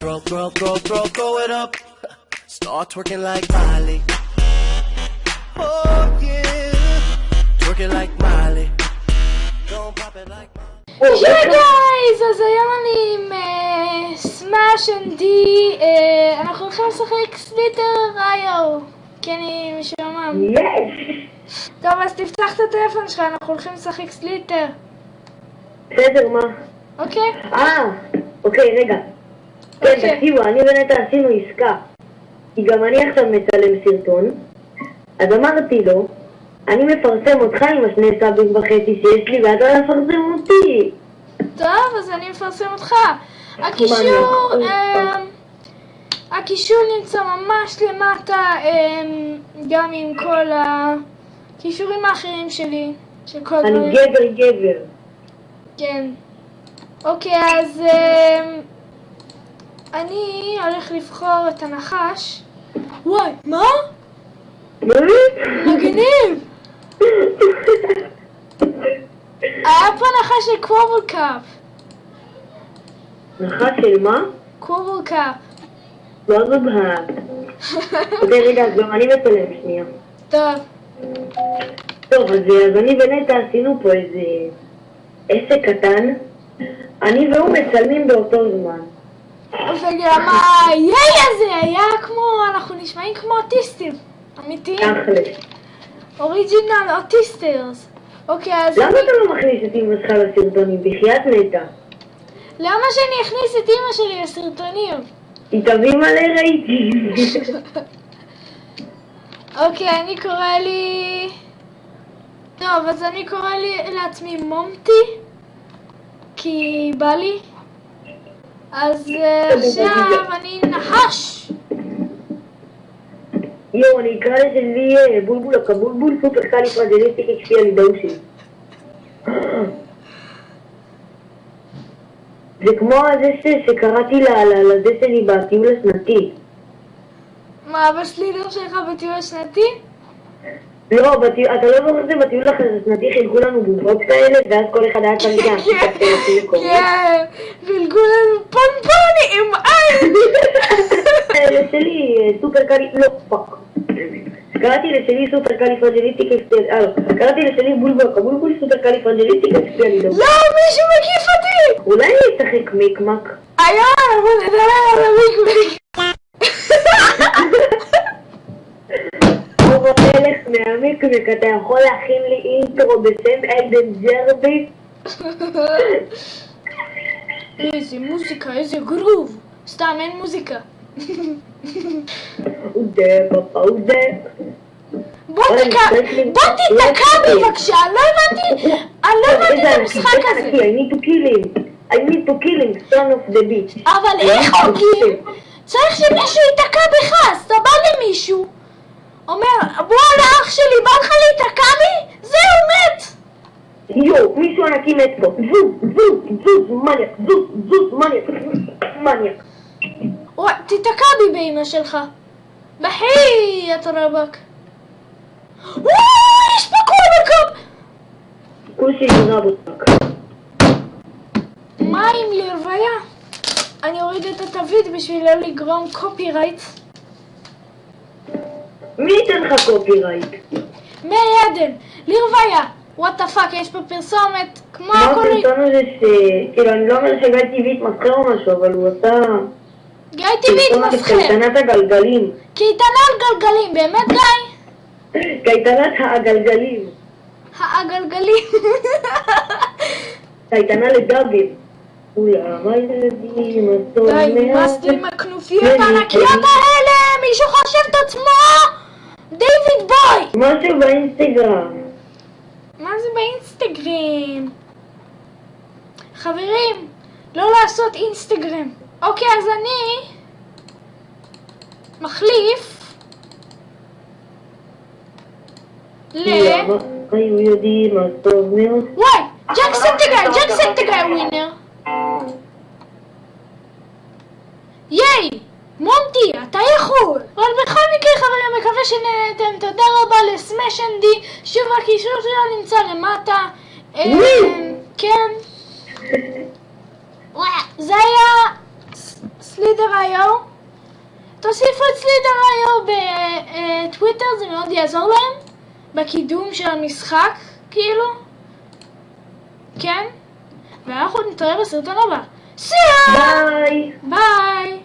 Throw, throw, throw, throw, throw it up. Start twerking like Miley. Oh yeah, twerking like Miley. Don't pop it like Miley. Hey guys, אז היום אני עם סמאש אנד די, אנחנו הולכים לשחק Slither.io, כי אני משועמם. טוב, אז תפתח את הטלפון שלך, אנחנו הולכים לשחק Slither, בסדר, מה? אוקיי? אה, אוקיי, רגע. כן, אוקיי. תקשיבו, אני ונטע עשינו עסקה. כי גם אני עכשיו מצלם סרטון. אז אמרתי לו, אני מפרסם אותך עם השני סאבים וחצי שיש לי, ואתה מפרסם אותי. טוב, אז אני מפרסם אותך. הקישור. אמ, הקישור נמצא ממש למטה, אמ, גם עם כל הכישורים האחרים שלי, אני. גבר גבר. כן. אוקיי, אז אמ, אני הולך לבחור את הנחש. וואי, מה? מגניב! היה פה נחש של קוורל קאפ. נחש של מה? קוורל קאפ. לא זוגה. אוקיי, רגע, אז גם אני מצלם שנייה. טוב. טוב, אז, אז אני ונטע עשינו פה איזה עסק קטן. אני והוא מצלמים באותו זמן. וגם היי הזה היה כמו, אנחנו נשמעים כמו אוטיסטים. אמיתיים. אוריג'ינל אוטיסטרס. אוקיי, אז למה אתה לא מכניס את אמא שלך לסרטונים? בחייאת נטע. למה שאני אכניס את אימא שלי לסרטונים? היא תביא מלא רייטים. אוקיי, אני קורא לי... טוב, אז אני קורא לי לעצמי מומטי, כי בא לי. אז אה, עכשיו אני נחש. יואו, אני אקרא לשלי אה, בולבול הקבולבול סופר קאלי פרג'ליסטיק אקשפי הלידאושי. זה כמו זה ש- שקראתי ל- ל- לזה שלי בטיול השנתי. מה, אבא שלי לא שלך בטיול השנתי? לא, בטיול, אתה לא זוכר שבטיול השנתי חילקו לנו בובות כאלה, ואז כל אחד היה את הפלאפים קוראים. כן, חילקו לנו פונפונים, איי! לשלי סופר קאלי, לא, פאק. קראתי לשלי סופר קאלי פרג'ליסטיק אקשפי, אה קראתי לשלי בולבול הקבולבול סופר קאלי פרג'ליסטיק הלידאושי. לא, מישהו מקיף אותי! אולי אני אשחק מיקמק? היה, בוא נדבר על המיקמיק. אור המלך מהמיקמק, אתה יכול להכין לי אינטרו בשם אלדן ג'רבי? איזה מוזיקה, איזה גרוב. סתם, אין מוזיקה. אודה פאפה אודה. בוא אוי, תקע, צריך לי- בוא תיתקע בבקשה, לא הבנתי, אני לא הבנתי את המשחק הזה. I need to kill him. I need to kill him, son of the bitch. אבל איך הורגים? צריך שמישהו ייתקע בך, אז אתה בא למישהו, אומר, וואלה אח שלי, בא לך להיתקע בי? זהו, מת! יואו, מישהו ענקי מת פה. זוז, זוז, זוז, מניאק, זוז, זוז, מניאק, מניאק. וואי, תיתקע בי באמא שלך. בחי, יא רבאק. וואי, יש פה קורבקאפ! כושי רבותק. מה עם לרוויה? אני אוריד את התווית בשביל לא לגרום קופי רייט. מי ייתן לך קופירייט? מאיר עדן, לרוויה. וואט דה פאק, יש פה פרסומת, כמו מה הכל... הפרסום הזה ש... כאילו, אני לא אומר שגיא טבעית מסחר או משהו, אבל הוא עשה... גיא טבעית מסחר. קייטנת הגלגלים. קייטנה על גלגלים, באמת גיא? קייטנת הגלגלים. הגלגלים. קייטנה לדאבים. אולם הילדים, הטוב די, נמאס לי עם הכנופיות הענקיות האלה! מישהו חושב את עצמו דיוויד בוי! משהו באינסטגרם. מה זה באינסטגרם? חברים, לא לעשות אינסטגרם. אוקיי, אז אני מחליף ל... היו יודעים מה טוב מאוד? וואי! ג'קסנטגרם, ג'קסנטגרם ווינר! ייי! מונטי, אתה יכול! אבל בכל מקרה חברים, מקווה שנהנתם, תודה רבה לסמש אנדי, שוב הקישור שלו נמצא למטה. וואי! כן. זה היה... ס- ס- תוסיפו את סלידר.איו בטוויטר, זה מאוד יעזור להם. בקידום של המשחק, כאילו. כן. ואנחנו נתראה בסרטון הבא. ביי! ביי!